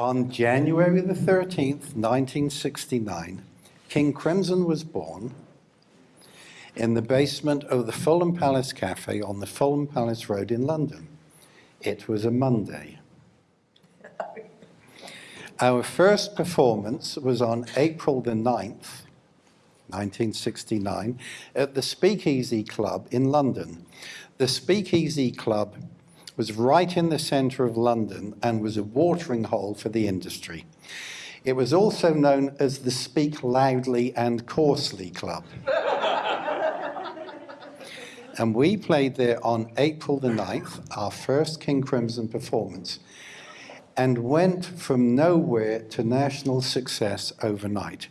On January the 13th, 1969, King Crimson was born in the basement of the Fulham Palace Cafe on the Fulham Palace Road in London. It was a Monday. Our first performance was on April the 9th, 1969, at the Speakeasy Club in London. The Speakeasy Club was right in the centre of London and was a watering hole for the industry. It was also known as the Speak Loudly and Coarsely Club. and we played there on April the 9th, our first King Crimson performance, and went from nowhere to national success overnight.